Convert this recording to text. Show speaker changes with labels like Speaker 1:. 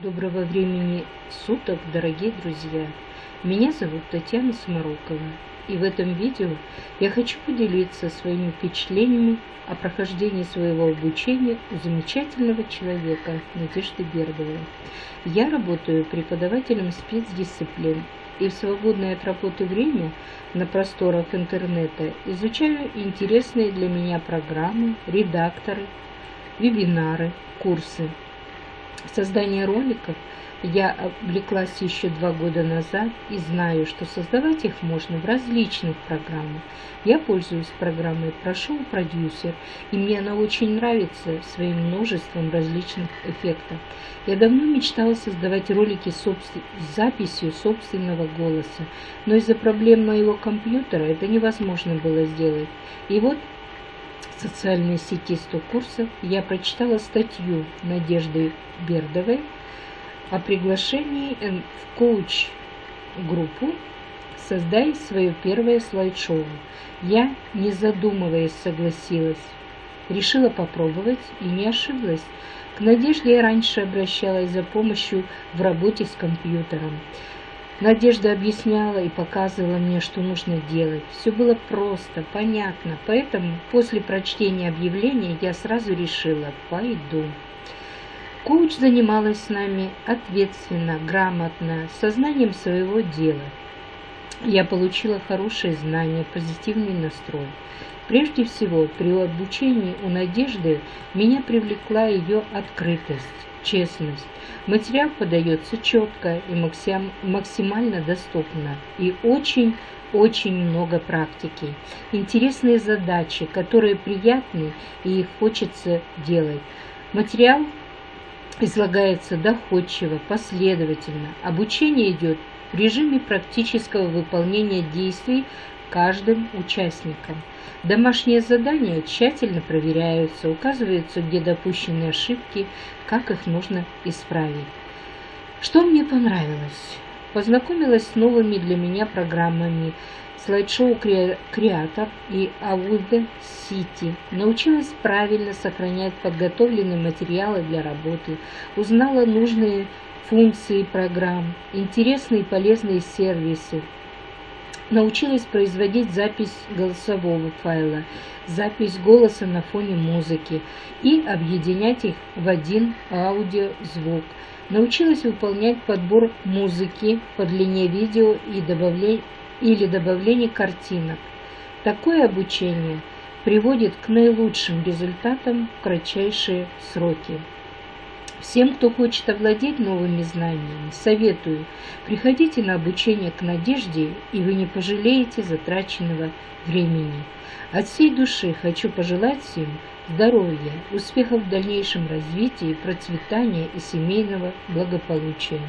Speaker 1: Доброго времени суток, дорогие друзья! Меня зовут Татьяна Сморокова, и в этом видео я хочу поделиться своими впечатлениями о прохождении своего обучения у замечательного человека Надежды Бердовой. Я работаю преподавателем спецдисциплин и в свободное от работы время на просторах интернета изучаю интересные для меня программы, редакторы, вебинары, курсы – создание роликов я облеклась еще два года назад и знаю, что создавать их можно в различных программах. Я пользуюсь программой Прошел продюсер, и мне она очень нравится своим множеством различных эффектов. Я давно мечтала создавать ролики с записью собственного голоса, но из-за проблем моего компьютера это невозможно было сделать. И вот социальной сети 100 курсов я прочитала статью Надежды Бердовой о приглашении в коуч-группу «Создай свое первое слайд-шоу». Я, не задумываясь, согласилась. Решила попробовать и не ошиблась. К Надежде я раньше обращалась за помощью в работе с компьютером. Надежда объясняла и показывала мне, что нужно делать. Все было просто, понятно, поэтому после прочтения объявления я сразу решила – пойду. Коуч занималась с нами ответственно, грамотно, сознанием своего дела. Я получила хорошие знания, позитивный настрой. Прежде всего, при обучении у Надежды меня привлекла ее открытость честность. Материал подается четко и максимально доступно. И очень-очень много практики. Интересные задачи, которые приятны и их хочется делать. Материал излагается доходчиво, последовательно. Обучение идет в режиме практического выполнения действий каждым участником. Домашние задания тщательно проверяются, указываются, где допущены ошибки, как их нужно исправить. Что мне понравилось? Познакомилась с новыми для меня программами слайд-шоу Креатор и Audacity. Сити. Научилась правильно сохранять подготовленные материалы для работы, узнала нужные функции программ, интересные и полезные сервисы, научилась производить запись голосового файла, запись голоса на фоне музыки и объединять их в один аудиозвук. Научилась выполнять подбор музыки по длине видео и добавление, или добавление картинок. Такое обучение приводит к наилучшим результатам в кратчайшие сроки. Всем, кто хочет овладеть новыми знаниями, советую, приходите на обучение к Надежде, и вы не пожалеете затраченного времени. От всей души хочу пожелать всем здоровья, успехов в дальнейшем развитии, процветания и семейного благополучия.